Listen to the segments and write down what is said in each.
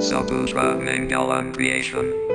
Saputra Mangalam Creation.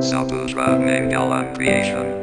Saputra Mangalam Creation.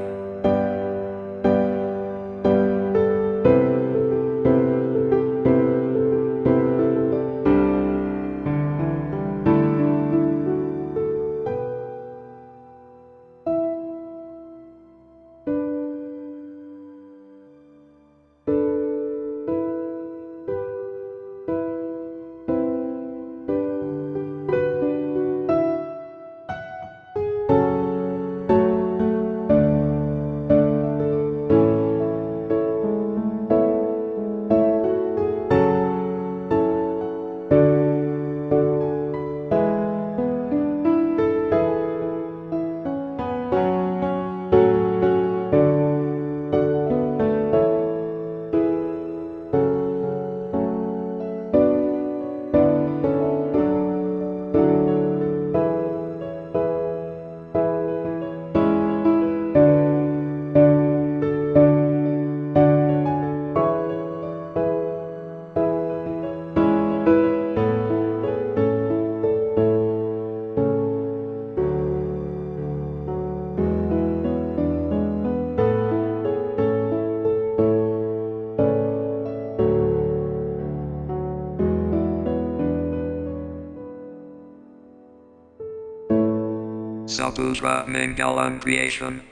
Saputra Mangalam Creation.